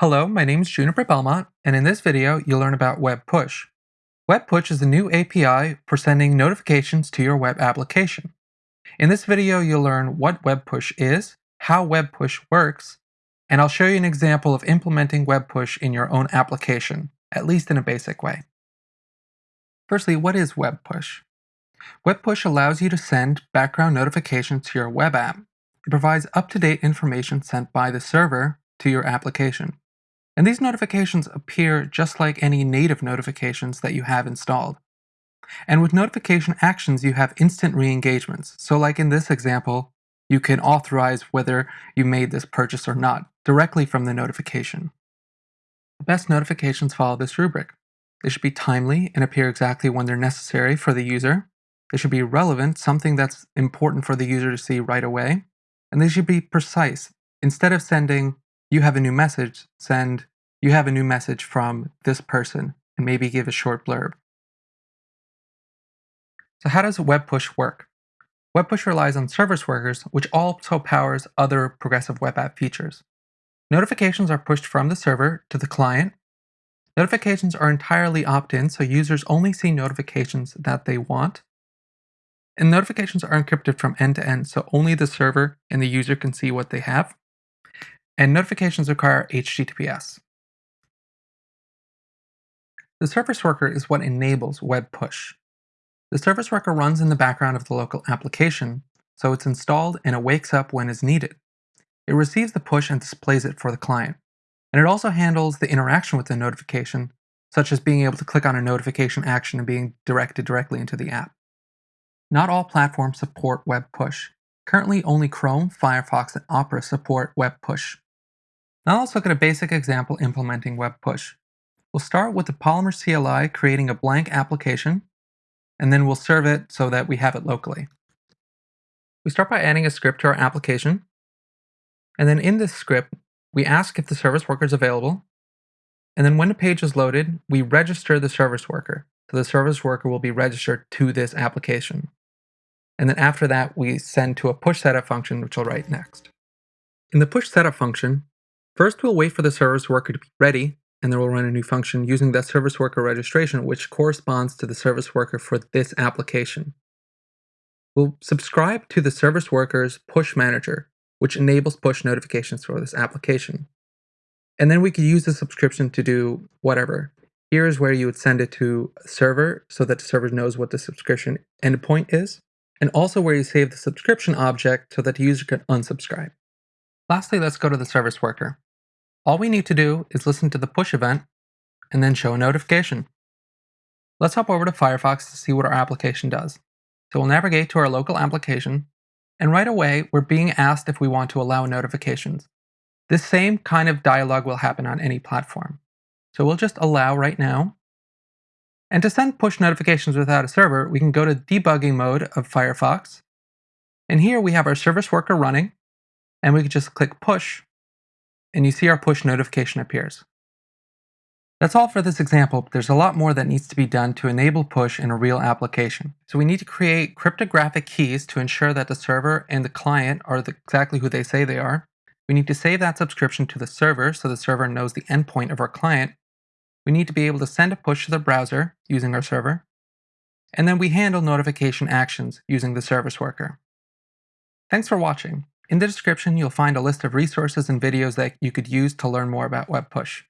Hello, my name is Juniper Belmont, and in this video, you'll learn about Web Push. Web Push is a new API for sending notifications to your web application. In this video, you'll learn what Web Push is, how Web Push works, and I'll show you an example of implementing Web Push in your own application, at least in a basic way. Firstly, what is Web Push? Web Push allows you to send background notifications to your web app. It provides up-to-date information sent by the server to your application. And these notifications appear just like any native notifications that you have installed. And with notification actions, you have instant re-engagements. So like in this example, you can authorize whether you made this purchase or not directly from the notification. The best notifications follow this rubric. They should be timely and appear exactly when they're necessary for the user. They should be relevant, something that's important for the user to see right away. And they should be precise. Instead of sending you have a new message, send you have a new message from this person, and maybe give a short blurb. So how does Web Push work? Web Push relies on service workers, which also powers other progressive web app features. Notifications are pushed from the server to the client. Notifications are entirely opt-in, so users only see notifications that they want. And notifications are encrypted from end to end, so only the server and the user can see what they have and notifications require HTTPS. The service worker is what enables web push. The service worker runs in the background of the local application, so it's installed and it wakes up when is needed. It receives the push and displays it for the client. And it also handles the interaction with the notification, such as being able to click on a notification action and being directed directly into the app. Not all platforms support web push. Currently, only Chrome, Firefox, and Opera support web push. Now let's look at a basic example implementing Web Push. We'll start with the Polymer CLI creating a blank application, and then we'll serve it so that we have it locally. We start by adding a script to our application, and then in this script, we ask if the service worker is available, and then when the page is loaded, we register the service worker. So the service worker will be registered to this application. And then after that, we send to a push setup function, which I'll write next. In the push setup function, First, we'll wait for the service worker to be ready, and then we'll run a new function using that service worker registration, which corresponds to the service worker for this application. We'll subscribe to the service worker's push manager, which enables push notifications for this application. And then we could use the subscription to do whatever. Here is where you would send it to a server so that the server knows what the subscription endpoint is, and also where you save the subscription object so that the user can unsubscribe. Lastly, let's go to the service worker. All we need to do is listen to the push event and then show a notification. Let's hop over to Firefox to see what our application does. So we'll navigate to our local application, and right away, we're being asked if we want to allow notifications. This same kind of dialog will happen on any platform. So we'll just allow right now. And to send push notifications without a server, we can go to debugging mode of Firefox. And here we have our service worker running, and we can just click push and you see our push notification appears. That's all for this example, but there's a lot more that needs to be done to enable push in a real application. So we need to create cryptographic keys to ensure that the server and the client are the, exactly who they say they are. We need to save that subscription to the server so the server knows the endpoint of our client. We need to be able to send a push to the browser using our server. And then we handle notification actions using the service worker. Thanks for watching. In the description, you'll find a list of resources and videos that you could use to learn more about Web Push.